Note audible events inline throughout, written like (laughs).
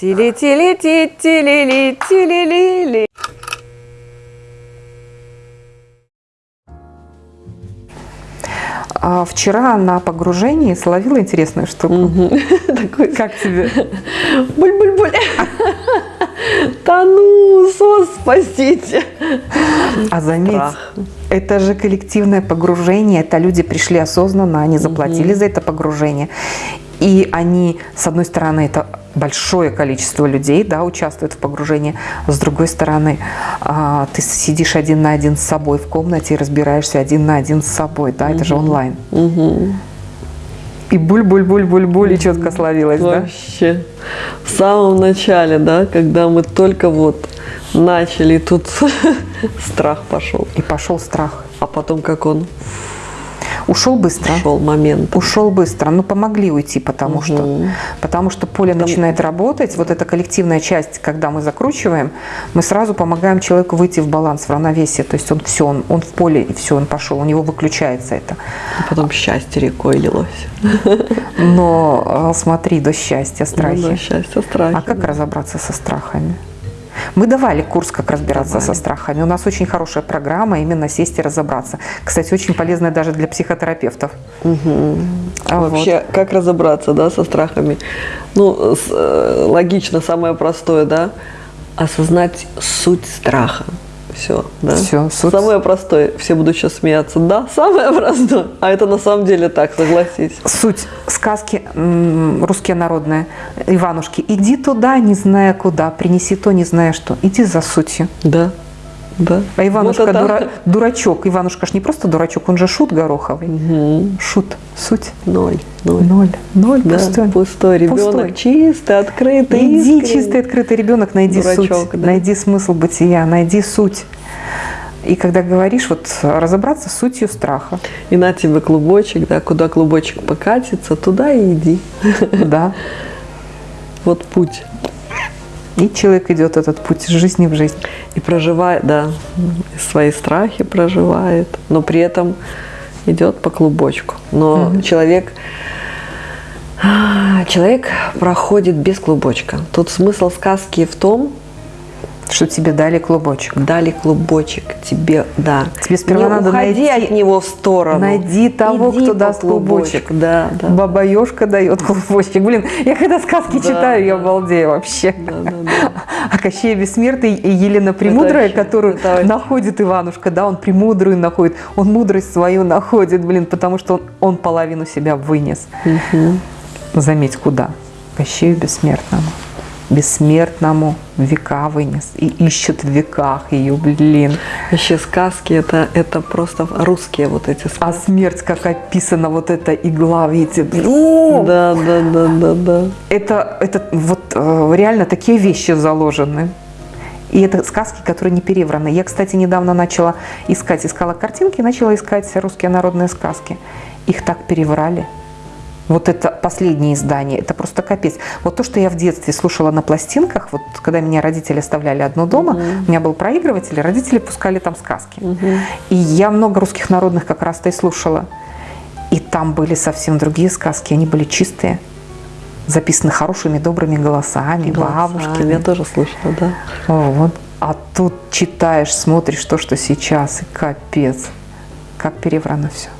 Тили-тили-ти-тили-ли-тили-ли-ли. А вчера на погружении словила интересную штуку. (laughs) Такой Как тебе? буль-буль-буль. (laughs) Тону, сос, спасите. А заметь, Страх. это же коллективное погружение, это люди пришли осознанно, они заплатили за это погружение. И они, с одной стороны, это большое количество людей, да, участвуют в погружении, с другой стороны, а, ты сидишь один на один с собой в комнате и разбираешься один на один с собой, да, это же онлайн. И буль-буль-буль-буль-буль, и четко словилось, да? Вообще. В самом начале, да, когда мы только вот начали, тут (laughs) страх пошел. И пошел страх. А потом как он Ушел быстро. шел момент. Ушел быстро, ну помогли уйти, потому что, потому что поле начинает работать. Вот эта коллективная часть, когда мы закручиваем, мы сразу помогаем человеку выйти в баланс, в равновесие. То есть он все, он, он в поле и все, он пошел, у него выключается это. А потом счастье рекой лилось. Но э, смотри, до счастья, страхи. Ну да, счастье, страхи. А как разобраться со страхами? Мы давали курс, как разбираться Давали. со страхами. У нас очень хорошая программа, именно сесть и разобраться. Кстати, очень полезная даже для психотерапевтов. А вот. Вообще, как разобраться, да, со страхами? Ну, с- э, логично, самое простое, да, осознать суть страха. Все, да. Всё, суть. Самое простое. Все будут сейчас смеяться. Да, самое (laughs) простое. А это на самом деле так, согласись. Суть сказки русские народные. Иванушки, иди туда, не зная куда, принеси то, не зная что. Иди за сутью. Да, да. А Иванушка Вот это- дура- дурачок. Иванушка ж не просто дурачок, он же шут гороховый. Шут, суть. Ноль, ноль. Ноль. Ноль, Да, пустой. пустой. Ребенок Пустой. чистый, открытый. Иди, искренний. чистый, открытый ребенок, найди Дурачок, суть, да. найди смысл бытия, найди суть. И когда говоришь, вот разобраться с сутью страха. И на тебе клубочек, да, куда клубочек покатится, туда и иди. Да. (laughs) Вот путь. И человек идет этот путь из жизни в жизнь. И проживает, да, свои страхи проживает, но при этом идет по клубочку. Но человек, а, человек проходит без клубочка. Тут смысл сказки в том, Что тебе дали клубочек. дали клубочек тебе, да. Тебе сперва Не надо уходи найти- от него в сторону. Найди того, Иди кто даст клубочек. Да, да. Баба Ёшка дает клубочек. Блин, я когда сказки Да, читаю, я да. обалдею вообще. Да, да, да. (laughs) А Кощей Бессмертный и Елена Премудрая, вообще- которую это вообще- находит Иванушка, да, он премудрую находит, он мудрость свою находит, блин, потому что он, он половину себя вынес. Заметь, куда? Кощею Бессмертному. Бессмертному века вынес. И ищет в веках ее, блин. Вообще сказки это, это просто русские вот эти сказки. А смерть, как описана, вот эта игла, видите, блин. Да, да, да, да, да. Это, это вот э, реально такие вещи заложены. И это сказки, которые не перевраны. Я, кстати, недавно начала искать, искала картинки, начала искать русские народные сказки. Их так переврали. Вот это последнее издание, это просто капец. Вот то, что я в детстве слушала на пластинках, вот когда меня родители оставляли одну дома, у меня был проигрыватель, и родители пускали там сказки. И я много русских народных как раз-то и слушала. И там были совсем другие сказки, они были чистые, записаны хорошими, добрыми голосами, бабушками. Я тоже слышала, да. Вот. А тут читаешь, смотришь то, что сейчас, и капец. Как переврано все.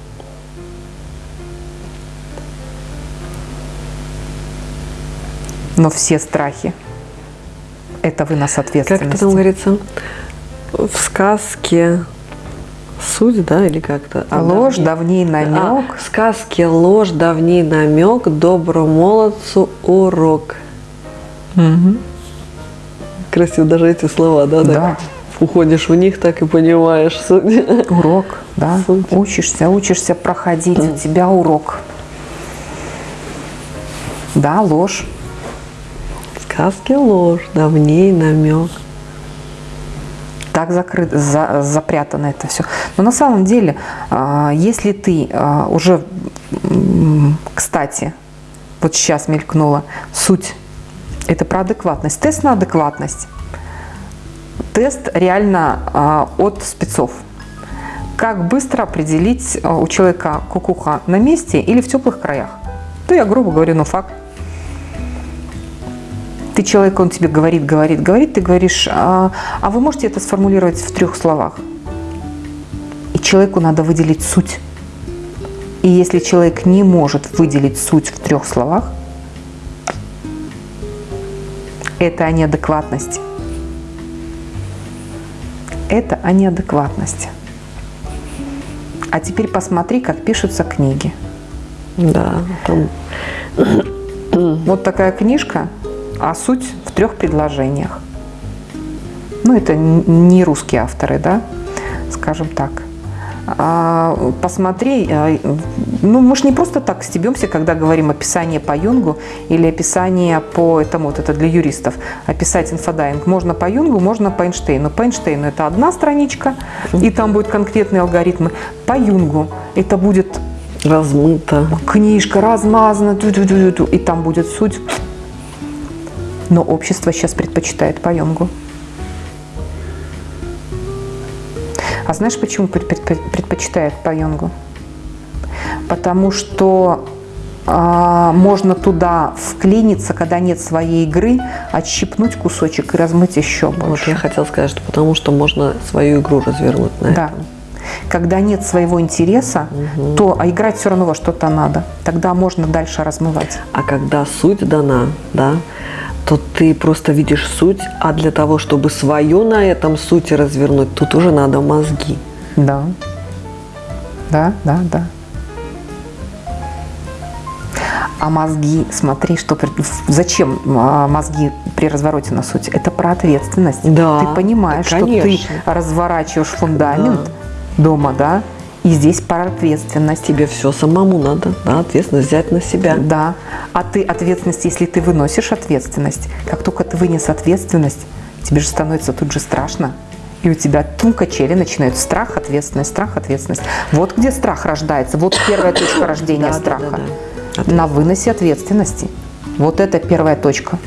Но все страхи – это вынос Как это ответственности. там говорится? В сказке суть, да, или как-то? А, Ложь, давней- давней намек. А, в сказке ложь, давний намек, доброму молодцу урок. Мгм. Красиво даже эти слова, да? Да. так Уходишь в них, так и понимаешь суть. Урок, да. Суть. Учишься, учишься проходить, у тебя урок. Да, ложь. В сказке ложь, давней намек. так закрыто, за- запрятано это все. Но на самом деле, а, если ты а, уже, кстати, вот сейчас мелькнула суть, это про адекватность, тест на адекватность. Тест реально а, от спецов. Как быстро определить у человека кукуха на месте или в теплых краях? То я грубо говорю, ну факт. Ты человек, он тебе говорит, говорит, говорит, ты говоришь, а, а вы можете это сформулировать в трех словах? И человеку надо выделить суть. И если человек не может выделить суть в трех словах, это о неадекватности. Это о неадекватности. А теперь посмотри, как пишутся книги. Да, там Вот такая книжка, а суть в трех предложениях. Ну, это не русские авторы, да, скажем так. А, посмотри, а, ну мы же не просто так стебемся, когда говорим описание по Юнгу или описание по этому, вот это для юристов, описать инфодайвинг. Можно по Юнгу, можно по Эйнштейну. По Эйнштейну это одна страничка, и там будут конкретные алгоритмы. По Юнгу это будет размыто. книжка размазана, и там будет суть. Но общество сейчас предпочитает по Юнгу. А знаешь, почему пред- пред- предпочитает по Юнгу? Потому что а, можно туда вклиниться, когда нет своей игры, отщипнуть кусочек и размыть еще Вот больше. я хотела сказать, что потому что можно свою игру развернуть на Да. этом. Когда нет своего интереса, то а играть все равно во что-то надо. Тогда можно дальше размывать. А когда суть дана, да, то ты просто видишь суть, а для того, чтобы свою на этом сути развернуть, тут уже надо мозги. Да. Да, да, да. А мозги, смотри, что зачем а, мозги при развороте на суть? Это про ответственность. Да, ты понимаешь, что ты конечно. разворачиваешь фундамент дома, да, и здесь про ответственность. Тебе все самому надо, да, ответственность взять на себя. Да. А ты ответственность, если ты выносишь ответственность, как только ты вынес ответственность, тебе же становится тут же страшно. И у тебя тум качели начинают страх, ответственность, страх, ответственность. Вот где страх рождается, вот первая точка рождения Да, да, страха. да, На выносе ответственности. Вот это первая точка.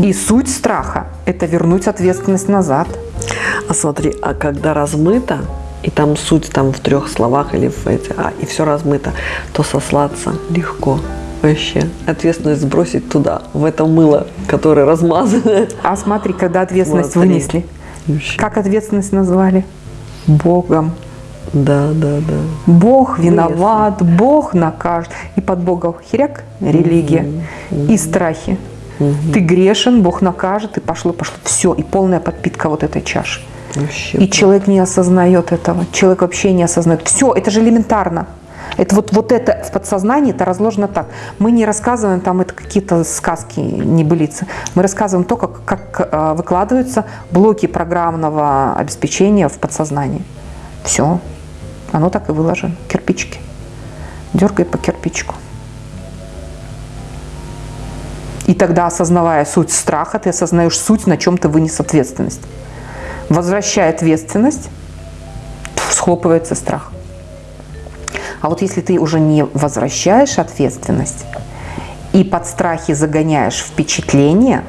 И суть страха – это вернуть ответственность назад. А смотри, а когда размыто, и там суть там в трех словах или в эти, а, и все размыто, то сослаться легко. Вообще. Ответственность сбросить туда, в это мыло, которое размазано. А смотри, когда ответственность Смотри. вынесли, Вообще. как ответственность назвали? Богом. Да, да, да. Бог виноват, Бог накажет. И под Бога херяк – религия. И страхи. Ты грешен, Бог накажет, и пошло, пошло. Все, и полная подпитка вот этой чаши. Вообще. И человек не осознает этого. Человек вообще не осознает. Все, это же элементарно. Это вот, вот это в подсознании это разложено так. Мы не рассказываем там это какие-то сказки, небылицы. Мы рассказываем то, как, как э, выкладываются блоки программного обеспечения в подсознании. Все. Оно так и выложено. Кирпичики. Дергай по кирпичику. И тогда, осознавая суть страха, ты осознаешь суть, на чем ты вынес ответственность. Возвращая ответственность, схлопывается страх. А вот если ты уже не возвращаешь ответственность и под страхи загоняешь впечатление,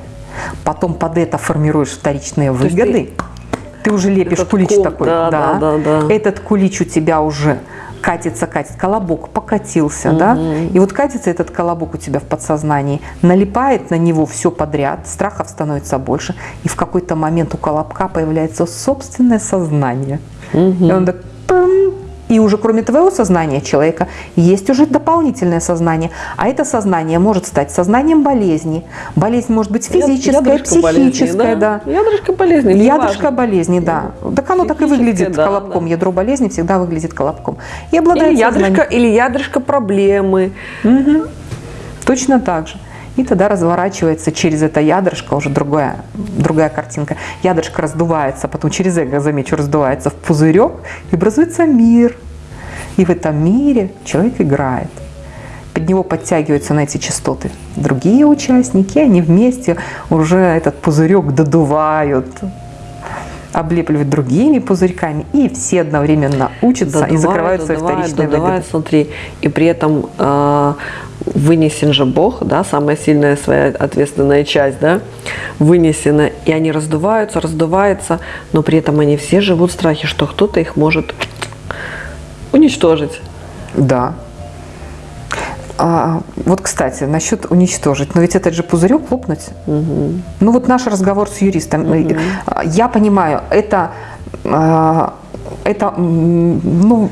потом под это формируешь вторичные есть выгоды, ты, уже лепишь кулич ком, такой. да, да, да, да. Этот кулич у тебя уже катится, катится, колобок покатился, да? И вот катится этот колобок у тебя в подсознании, налипает на него все подряд, страхов становится больше, и в какой-то момент у колобка появляется собственное сознание. И он так и уже кроме твоего сознания человека есть уже дополнительное сознание. А это сознание может стать сознанием болезни. Болезнь может быть физическая, Ядрышко болезни, психическая, да. Ядрышко болезни. Ядрышко неважно. болезни, да. Так оно так и выглядит да, колобком. да. Ядро болезни всегда выглядит колобком. И обладает Или ядрышко, сознанием. или ядрышко проблемы. Точно так же. И тогда разворачивается через это ядрышко уже другая, другая картинка. Ядрышко раздувается, потом через эго, замечу, раздувается в пузырек, и образуется мир. И в этом мире человек играет. Под него подтягиваются на эти частоты другие участники, они вместе уже этот пузырек додувают, облепливают другими пузырьками, и все одновременно учатся и Додувают, закрывают свои додувают, вторичные додувают, смотри, и при этом э, вынесен же Бог, да, самая сильная своя ответственная часть, да, вынесена, и они раздуваются, раздуваются, но при этом они все живут в страхе, что кто-то их может уничтожить. Да. А, вот, кстати, насчет уничтожить. Но ведь этот же пузырек лопнуть. Угу. Ну вот наш разговор с юристом. А, Я понимаю, это, а, это ну,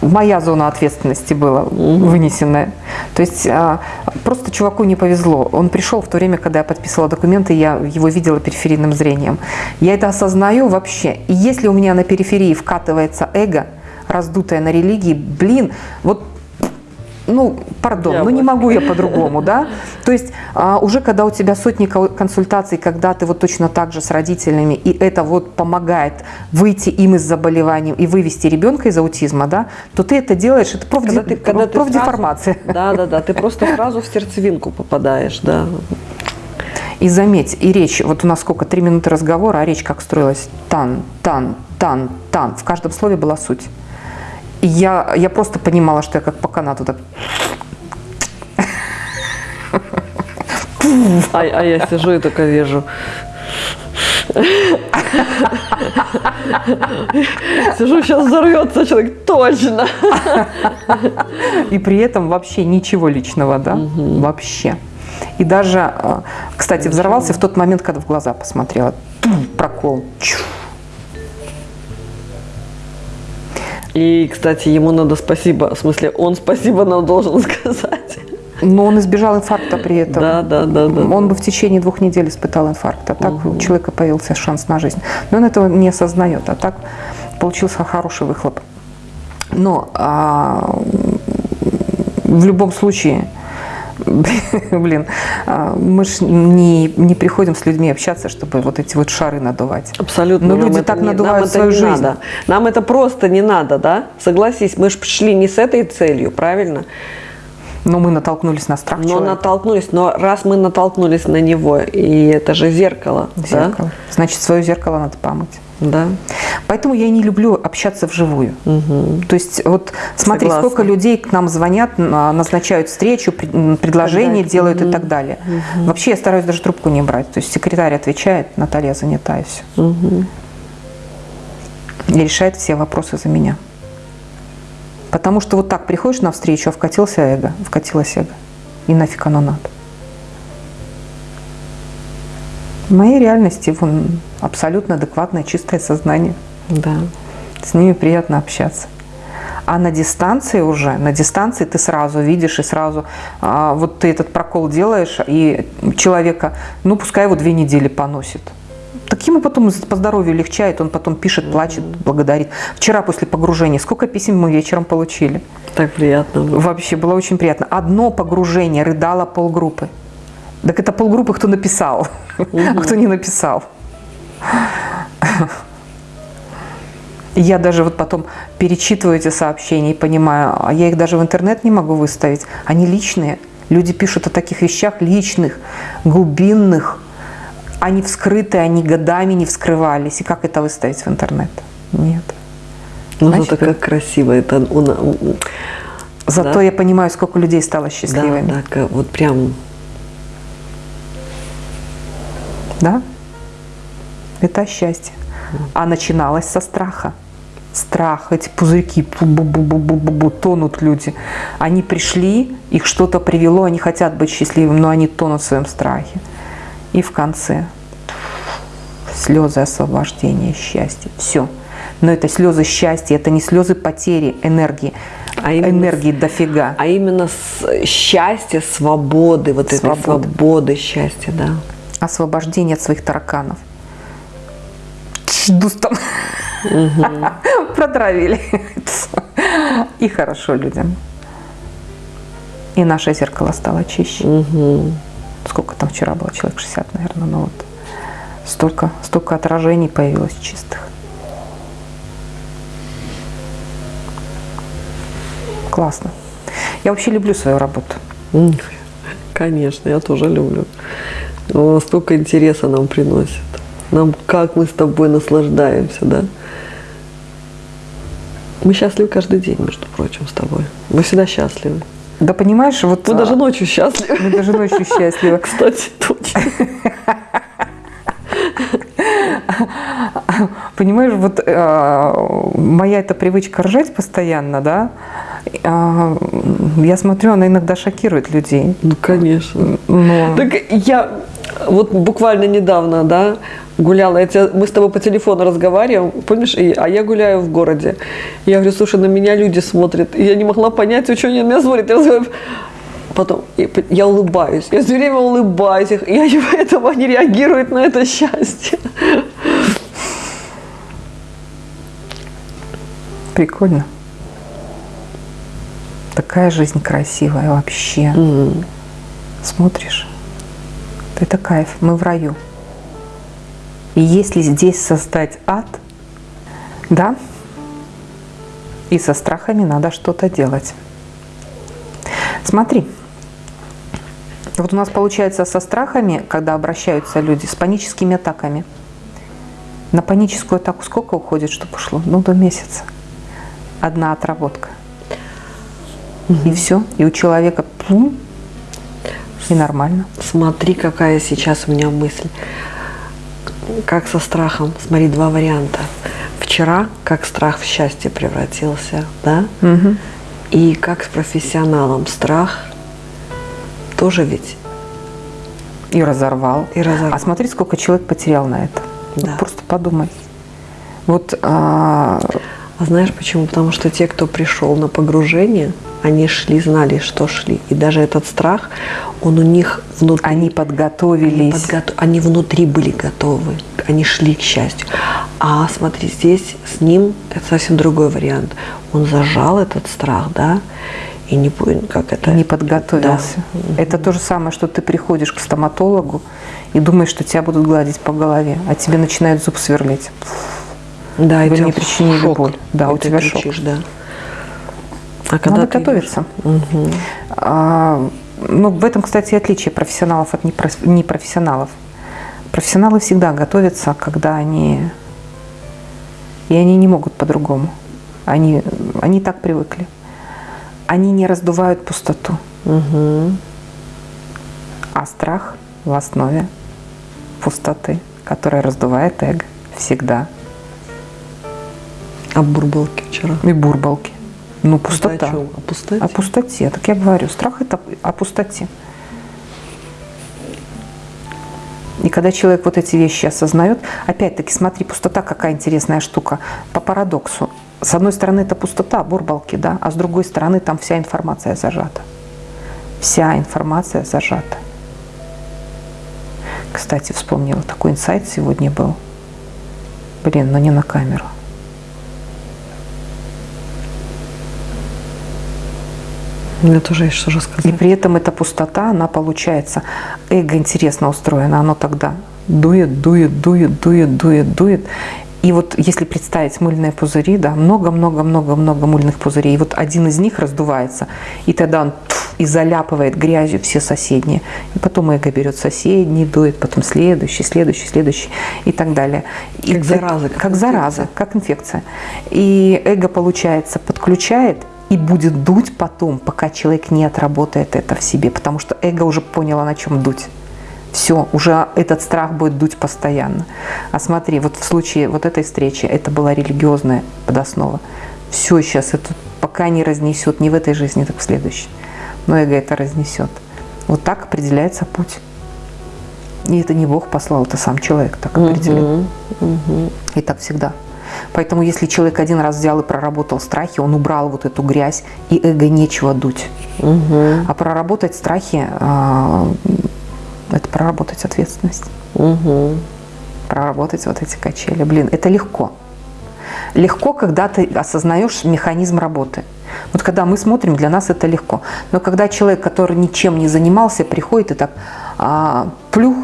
моя зона ответственности была вынесенная. То есть а, просто чуваку не повезло. Он пришел в то время, когда я подписывала документы, я его видела периферийным зрением. Я это осознаю вообще. И если у меня на периферии вкатывается эго, раздутое на религии, блин, вот ну, пардон, Я ну не могу я по-другому, да? То есть а, уже когда у тебя сотни ко- консультаций, когда ты вот точно так же с родителями, и это вот помогает выйти им из заболеваний и вывести ребенка из аутизма, да, то ты это делаешь, это профди- Когда ты, когда профдеформация. сразу- Да, да, да. Ты просто сразу в сердцевинку попадаешь, да. И заметь, и речь, вот у нас сколько, три минуты разговора, а речь как строилась? Тан, тан, тан, тан. В каждом слове была суть. И я, я просто понимала, что я как по канату так А, а я сижу и только вижу. Сижу, сейчас взорвется человек, точно. И при этом вообще ничего личного, да? Вообще. И даже, э, кстати, взорвался в тот момент, когда в глаза посмотрела. Прокол. Чу. И, кстати, ему надо спасибо, в смысле, он спасибо нам должен (laughs) сказать. Но он избежал инфаркта при этом. Да, да, да, да. Он бы в течение двух недель испытал инфаркт, а так у человека появился шанс на жизнь. Но он этого не осознает, а так получился хороший выхлоп. Но а, в любом случае, (laughs) блин, а, мы же не, не приходим с людьми общаться, чтобы вот эти вот шары надувать. Абсолютно. Но нам люди так не- надувают свою жизнь. Надо. Нам это просто не надо, да? Согласись, мы же пришли не с этой целью, правильно? Но мы натолкнулись на страх Но человека. натолкнулись, но раз мы натолкнулись на него, и это же зеркало, Зеркало. Значит, свое зеркало надо помыть. Да? Поэтому я не люблю общаться вживую. То есть вот смотри, Согласна. сколько людей к нам звонят, на- назначают встречу, пред- м, предложения Так делают и так далее. Вообще я стараюсь даже трубку не брать. То есть секретарь отвечает, Наталья занята и все. Мгм. И решает все вопросы за меня. Потому что вот так приходишь на встречу, а вкатился эго, вкатилось эго. И нафиг оно надо. В моей реальности вон, абсолютно адекватное, чистое сознание. Да. С ними приятно общаться. А на дистанции уже, на дистанции ты сразу видишь и сразу, а, вот ты этот прокол делаешь, и человека, ну пускай его две недели поносит. Так ему потом по здоровью легчает, он потом пишет, плачет, благодарит. Вчера после погружения, сколько писем мы вечером получили? Так приятно было. Вообще было очень приятно. Одно погружение рыдало полгруппы. Так это полгруппы, кто написал, а кто не написал. Я даже вот потом перечитываю эти сообщения и понимаю, а я их даже в интернет не могу выставить. Они личные. Люди пишут о таких вещах личных, глубинных. Они вскрыты, они годами не вскрывались. И как это выставить в интернет? Нет. Ну, Значит, зато как красиво это. у на- м, Зато Да. я понимаю, сколько людей стало счастливыми. да, ка- вот прям Да? Это счастье. А начиналось со страха. Страх, эти пузырьки, бу-бу-бу-бу-бу-бу, тонут люди. Они пришли, их что-то привело, они хотят быть счастливыми, но они тонут в своем страхе. И в конце слезы освобождения, счастья. Все. Но это слезы счастья, это не слезы потери энергии. А именно энергии дофига. А именно с счастья, свободы, вот этой Свободы. свободы, счастья, да. Освобождение от своих тараканов. Жду там. (laughs) Продравили. И хорошо людям. И наше зеркало стало чище. Мгм. Сколько там вчера было? Человек 60, наверное. Ну вот. Столько, столько отражений появилось чистых. Классно. Я вообще люблю свою работу. Конечно, я тоже люблю. Но столько интереса нам приносит. Нам как мы с тобой наслаждаемся, да? Мы счастливы каждый день, между прочим, с тобой. Мы всегда счастливы. Да понимаешь, вот... Мы а, даже ночью счастливы. мы даже ночью счастливы. (laughs) Кстати, точно. (laughs) Понимаешь, вот э, моя эта привычка ржать постоянно, да, а, я смотрю, она иногда шокирует людей. Ну, конечно. Но... Так я вот буквально недавно, да, гуляла, я тебя- мы с тобой по телефону разговариваем, помнишь, и- а я гуляю в городе. Я говорю, слушай, на меня люди смотрят. И я не могла понять, что они на меня смотрят. Я разговариваю. Потом я улыбаюсь. Я все время улыбаюсь. их- И они (laughs) поэтому они реагируют на это счастье. Прикольно. Такая жизнь красивая вообще. Смотришь, это кайф, мы в раю. И если здесь создать ад, да, и со страхами надо что-то делать. Смотри, вот у нас получается со страхами, когда обращаются люди, с паническими атаками. На паническую атаку сколько уходит, чтобы ушло? Ну, до месяца. Одна отработка. И все. И у человека пум, и нормально. Смотри, какая сейчас у меня мысль. Как со страхом. Смотри, два варианта. Вчера, как страх в счастье превратился, да? И как с профессионалом страх тоже ведь И разорвал. И разорвал. А смотри, сколько человек потерял на это. Вот Да. просто подумай. Вот а, А знаешь почему? Потому что те, кто пришел на погружение, они шли, знали, что шли. И даже этот страх, он у них внутри. они Они, подготовились. подготов- они внутри были готовы. Они шли к счастью. А смотри, здесь с ним это совсем другой вариант. Он зажал этот страх, да, и не как это. не подготовился. Да. Это то же самое, что ты приходишь к стоматологу и думаешь, что тебя будут гладить по голове, а тебе начинают зуб сверлить. Да, и Вы у тебя мне причинили шок, боль. Да, и у тебя шок. кричишь, да. А когда Надо готовиться. А, ну, в этом, кстати, и отличие профессионалов от непроф- непрофессионалов. Профессионалы всегда готовятся, когда они... И они не могут по-другому. Они, они так привыкли. Они не раздувают пустоту. Мгм. А страх в основе пустоты, которая раздувает эго всегда. А бурбалки вчера? И бурбалки. Ну, Это пустота. о чем? О пустоте? О пустоте. Так я говорю, страх это о пустоте. И когда человек вот эти вещи осознает, опять-таки, смотри, пустота какая интересная штука. По парадоксу. С одной стороны, это пустота, бурбалки, да, а с другой стороны, там вся информация зажата. Вся информация зажата. Кстати, вспомнила, такой инсайт сегодня был. Блин, но не на камеру. Мне тоже есть что И рассказать. при этом эта пустота, она получается, эго интересно устроено, оно тогда дует, дует, дует, дует, дует, дует. И вот если представить мыльные пузыри, да, много-много-много-много мыльных пузырей, и вот один из них раздувается, и тогда он пф, и заляпывает грязью все соседние. И потом эго берет соседний, дует, потом следующий, следующий, следующий и так далее. И Как зараза, как Как зараза, инфекция. как инфекция. И эго, получается, подключает и будет дуть потом, пока человек не отработает это в себе, потому что эго уже поняло, на чем дуть. Все, уже этот страх будет дуть постоянно. А смотри, вот в случае вот этой встречи, это была религиозная подоснова. Все сейчас это пока не разнесет не в этой жизни, так в следующей. Но эго это разнесет. Вот так определяется путь. И это не Бог послал, это сам человек так определил. Мгм. Мгм. И так всегда. Поэтому если человек один раз взял и проработал страхи, он убрал вот эту грязь, и эго нечего дуть. Мгм. А проработать страхи а, это проработать ответственность, Мгм. проработать вот эти качели. Блин, это легко. Легко, когда ты осознаешь механизм работы. Вот когда мы смотрим, для нас это легко. Но когда человек, который ничем не занимался, приходит и так, а, плюх,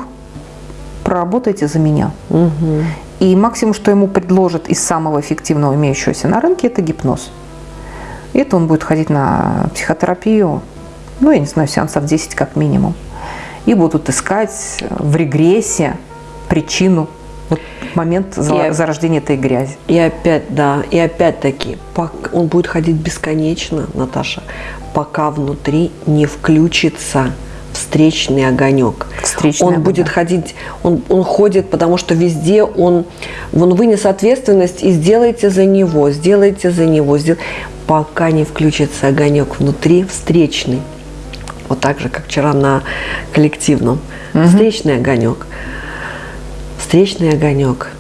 проработайте за меня. Мгм. И максимум, что ему предложат из самого эффективного имеющегося на рынке, это гипноз. И это он будет ходить на психотерапию, ну, я не знаю, сеансов 10 как минимум. И будут искать в регрессе причину, вот момент Я- зарождения этой грязи. И опять, да, и опять-таки, он будет ходить бесконечно, Наташа, пока внутри не включится встречный огонек. Встречный он огонек. будет ходить, он, он ходит, потому что везде он, он вынес ответственность и сделайте за него, сделайте за него. сдел- пока не включится огонек внутри, встречный. Вот так же, как вчера на коллективном. Угу. Встречный огонек. Встречный огонек.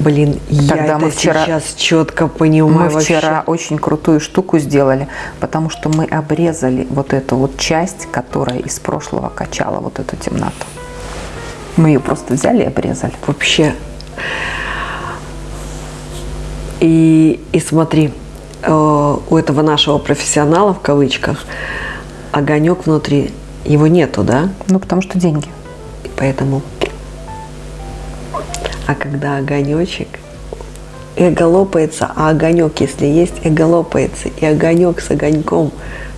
Блин, Тогда я мы вчера, сейчас четко понимаю. Мы вчера вообще. очень крутую штуку сделали, потому что мы обрезали вот эту вот часть, которая из прошлого качала вот эту темноту. Мы ее просто взяли и обрезали. Вообще. И, и смотри, э, у этого нашего профессионала, в кавычках, огонек внутри, его нету, да? Ну, потому что деньги. И поэтому а когда огонечек, эго лопается, а огонек, если есть, эго лопается, и огонек с огоньком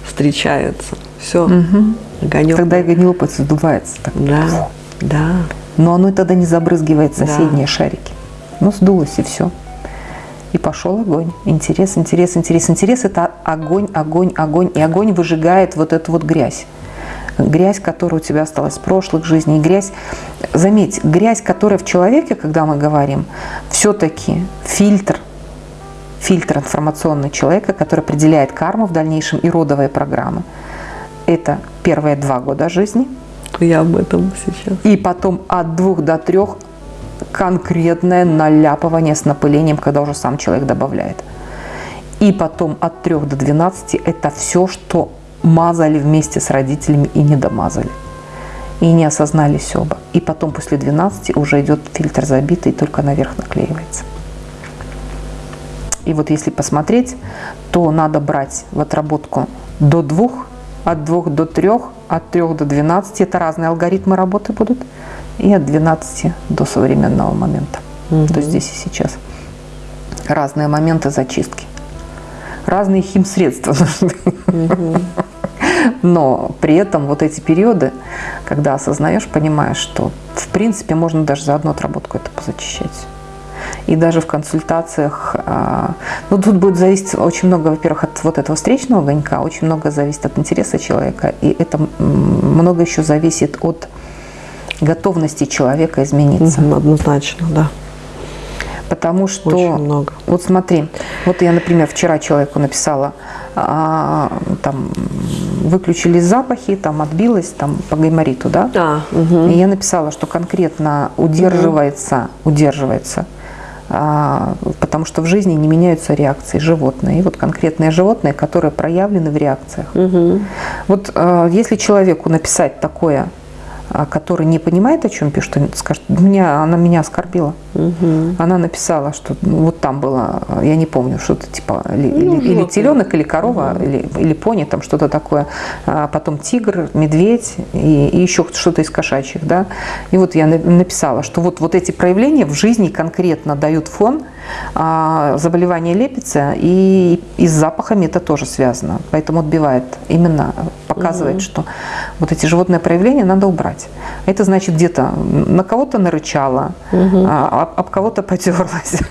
встречаются. Все, угу. огонек. Когда эго не лопается, сдувается. Так. Да, да. Но оно тогда не забрызгивает соседние да. шарики. Ну, сдулось и все. И пошел огонь. Интерес, интерес, интерес. Интерес – это огонь, огонь, огонь. И огонь выжигает вот эту вот грязь грязь, которая у тебя осталась в прошлых жизней, грязь, заметь, грязь, которая в человеке, когда мы говорим, все-таки фильтр, фильтр информационный человека, который определяет карму в дальнейшем и родовые программы. Это первые два года жизни. Я об этом сейчас. И потом от двух до трех конкретное наляпывание с напылением, когда уже сам человек добавляет. И потом от 3 до 12 это все, что мазали вместе с родителями и не домазали. И не осознались оба. И потом после 12 уже идет фильтр забитый, только наверх наклеивается. И вот если посмотреть, то надо брать в отработку до двух, от двух до трех, от трех до 12. Это разные алгоритмы работы будут. И от 12 до современного момента. Угу. То здесь и сейчас. Разные моменты зачистки. Разные химсредства (laughs) нужны. Угу. Но при этом вот эти периоды, когда осознаешь, понимаешь, что в принципе можно даже за одну отработку это позачищать. И даже в консультациях, а, ну тут будет зависеть очень много, во-первых, от вот этого встречного огонька, очень много зависит от интереса человека, и это много еще зависит от готовности человека измениться. Однозначно, да. Потому что, Очень много. вот смотри, вот я, например, вчера человеку написала, а, там, выключились запахи, там, отбилось, там, по гаймориту, да? А, угу. И я написала, что конкретно удерживается, угу. удерживается, а, потому что в жизни не меняются реакции животные. И вот конкретные животные, которые проявлены в реакциях. Угу. Вот а, если человеку написать такое который не понимает, о чем пишет, скажет, меня, она меня оскорбила. Угу. Она написала, что ну, вот там было, я не помню, что-то типа ну, или, или теленок, или корова, угу. или, или пони, там что-то такое. А потом тигр, медведь и, и еще что-то из кошачьих. Да? И вот я написала, что вот, вот эти проявления в жизни конкретно дают фон, а заболевание лепится, и, и с запахами это тоже связано. Поэтому отбивает, именно показывает, угу. что вот эти животные проявления надо убрать. Это значит где-то на кого-то нарычало, угу. а, об кого-то потерлась. (laughs)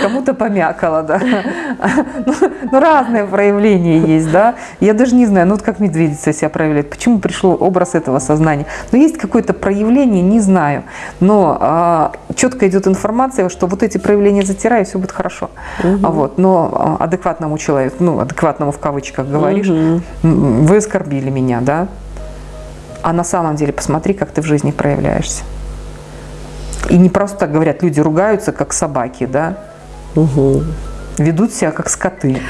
кому-то помякало, да. Ну, ну, разные проявления есть, да. Я даже не знаю, ну вот как медведица себя проявляет, почему пришел образ этого сознания. Но есть какое-то проявление, не знаю. Но а, четко идет информация, что вот эти проявления затираю, все будет хорошо. Угу. А вот, но а, адекватному человеку, ну, адекватному в кавычках говоришь, угу. вы оскорбили меня, да. А на самом деле посмотри, как ты в жизни проявляешься. И не просто так говорят, люди ругаются, как собаки, да? Угу. Ведут себя, как скоты.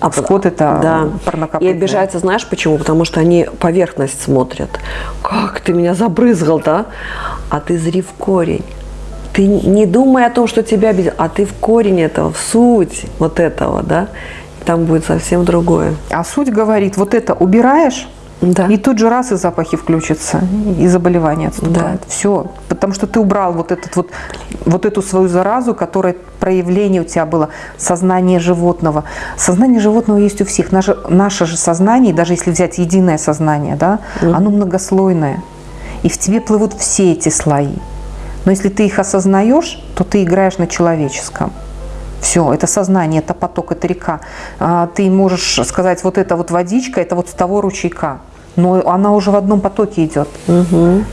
А скот это да. И обижаются, знаешь почему? Потому что они поверхность смотрят. Как ты меня забрызгал, да? А ты зри в корень. Ты не думай о том, что тебя обидел, а ты в корень этого, в суть вот этого, да? Там будет совсем другое. А суть говорит, вот это убираешь, да. И тут же раз и запахи включатся, и заболевание отступает. Да. Все. Потому что ты убрал вот, этот вот, вот эту свою заразу, которая проявление у тебя было, сознание животного. Сознание животного есть у всех. Наше, наше же сознание, даже если взять единое сознание, да, mm. оно многослойное. И в тебе плывут все эти слои. Но если ты их осознаешь, то ты играешь на человеческом. Все, это сознание, это поток, это река. А, ты можешь сказать, вот это вот водичка, это вот с того ручейка. Но она уже в одном потоке идет. Угу.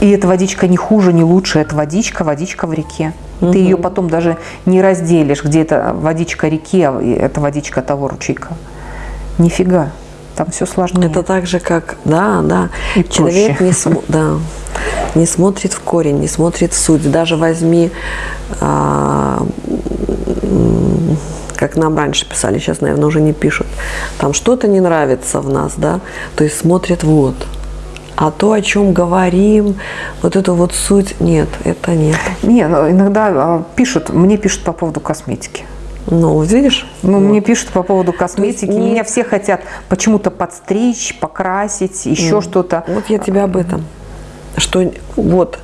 И эта водичка не хуже, не лучше. Это водичка, водичка в реке. Ты ее потом даже не разделишь, где это водичка реки, а это водичка того ручейка. Нифига. Там все сложнее. Это так же, как, да, да, И человек проще. не, смо- да, не смотрит в корень, не смотрит в суть. Даже возьми, а, как нам раньше писали, сейчас, наверное, уже не пишут, там что-то не нравится в нас, да, то есть смотрят вот. А то, о чем говорим, вот эту вот суть, нет, это нет. Не, иногда а, пишут, мне пишут по поводу косметики. Ну, видишь? Ну, Вот. мне пишут по поводу косметики. не- Меня все хотят почему-то подстричь, покрасить, еще что-то. Вот я тебя об этом. Что вот,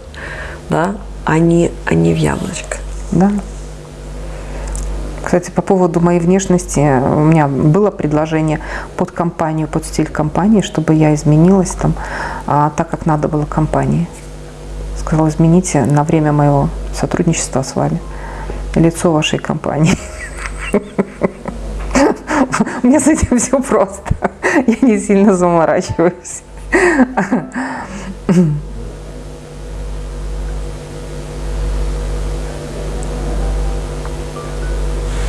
да, они, они в яблочко. Да. Кстати, по поводу моей внешности, у меня было предложение под компанию, под стиль компании, чтобы я изменилась там, а, так как надо было компании. Сказала, измените на время моего сотрудничества с вами лицо вашей компании. (laughs) (laughs) У меня с этим все просто. (laughs) Я не сильно заморачиваюсь. (laughs)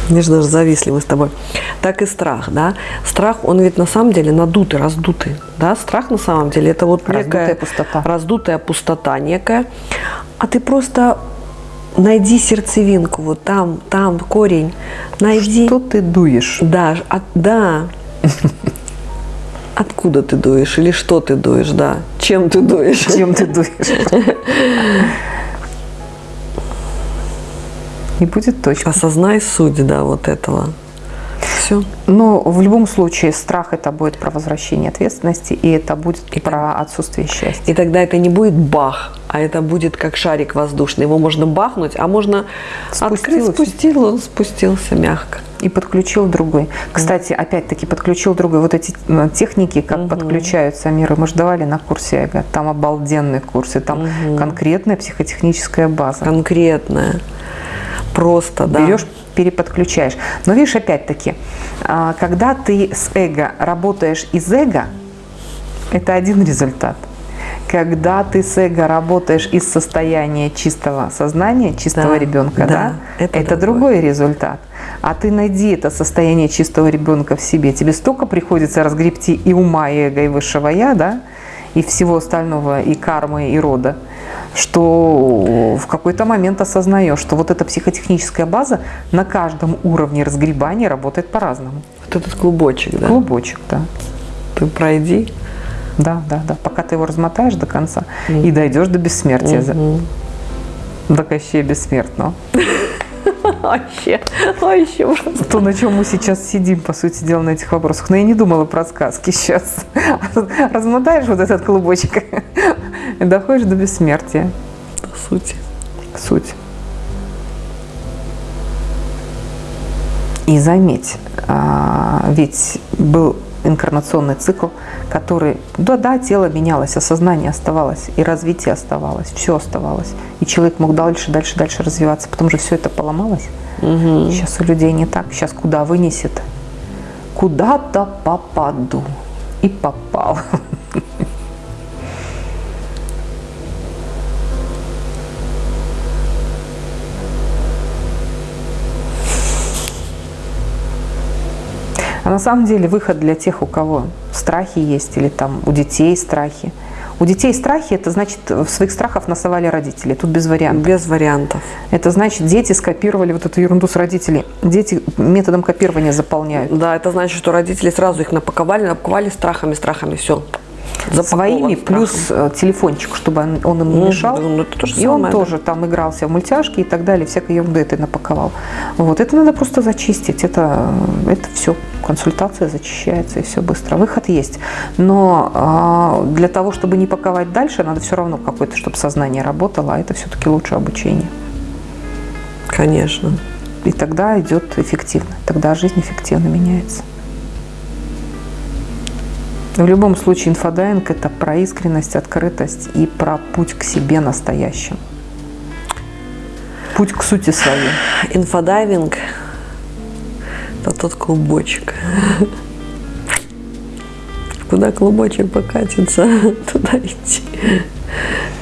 Видишь, даже зависли мы с тобой. Так и страх, да. Страх, он ведь на самом деле надутый, раздутый. Да, страх на самом деле это вот Раздутая некая пустота. раздутая пустота некая. А ты просто найди сердцевинку, вот там, там корень. Найди. Что ты дуешь? Да, от- да. (laughs) Откуда ты дуешь или что ты дуешь, да? Чем ты дуешь? Чем ты дуешь? (laughs) И будет точка. Осознай суть, да, вот этого. Все. Но в любом случае страх это будет про возвращение ответственности, и это будет про отсутствие счастья. И тогда это не будет бах, а это будет как шарик воздушный. Его можно бахнуть, а можно Спустил, открыть, и спустил, он спустился мягко. И подключил другой. Кстати, опять-таки подключил другой. Вот эти э, техники, как подключаются миры, мы же давали на курсе эго. Там обалденные курсы, там конкретная психотехническая база. Конкретное. Просто, да. берешь, переподключаешь. Но видишь, опять-таки, а, когда ты с эго работаешь из эго, это один результат. Когда ты с эго работаешь из состояния чистого сознания, чистого Да, ребенка, да, да, это это, другой результат. А ты найди это состояние чистого ребенка в себе. Тебе столько приходится разгребти и ума, и эго, и высшего я, да, и всего остального, и кармы, и рода, что в какой-то момент осознаешь, что вот эта психотехническая база на каждом уровне разгребания работает по-разному. Вот этот клубочек, да. Клубочек, да. Ты пройди. Да, да, да. Пока ты его размотаешь до конца и дойдешь до бессмертия. за- До Кощея бессмертного. (laughs) Вообще, вообще просто. То, на чем мы сейчас сидим, по сути дела, на этих вопросах. Но я не думала про сказки сейчас. (laughs) Размотаешь вот этот клубочек и (laughs) доходишь до бессмертия. По сути. Суть. И заметь, а, ведь был инкарнационный цикл, который, да, да, тело менялось, а сознание оставалось, и развитие оставалось, все оставалось. И человек мог дальше, дальше, дальше развиваться, потом же все это поломалось. Сейчас у людей не так. Сейчас куда вынесет? Куда-то попаду. И попал. (laughs) на самом деле выход для тех, у кого страхи есть, или там у детей страхи. У детей страхи, это значит, своих страхов насовали родители. Тут без вариантов. Без вариантов. Это значит, дети скопировали вот эту ерунду с родителей. Дети методом копирования заполняют. Да, это значит, что родители сразу их напаковали, напаковали страхами, страхами, все. Своими, плюс э, телефончик, чтобы он, он им не Мгм. мешал. Ну, это то же и он самое, да. тоже там игрался в мультяшки и так далее, всякой ерунды это напаковал. Вот, это надо просто зачистить. Это, это все. Консультация зачищается, и все быстро. Выход есть. Но а, для того, чтобы не паковать дальше, надо все равно какое-то, чтобы сознание работало, а это все-таки лучше обучение. Конечно. И тогда идет эффективно. Тогда жизнь эффективно меняется. В любом случае, инфодайинг – это про искренность, открытость и про путь к себе настоящим. Путь к сути своей. Инфодайвинг – это тот клубочек. Куда клубочек покатится, (laughs) туда идти.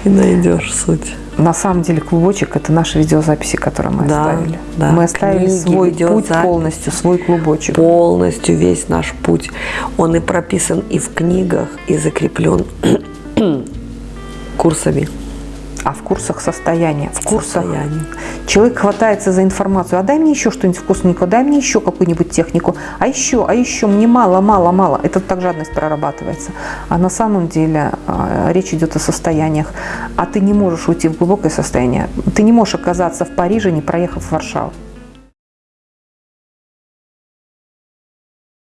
И найдешь суть. На самом деле клубочек – это наши видеозаписи, которые мы Да, оставили. да. Мы оставили Книги, свой путь полностью, свой клубочек. Полностью весь наш путь. Он и прописан и в книгах, и закреплен (clears throat) курсами. А в курсах состояния. В курсах Состояние. человек хватается за информацию. А дай мне еще что-нибудь вкусненькое, дай мне еще какую-нибудь технику. А еще, а еще, мне мало, мало, мало. Это так жадность прорабатывается. А на самом деле э, речь идет о состояниях. А ты не можешь уйти в глубокое состояние. Ты не можешь оказаться в Париже, не проехав в Варшаву.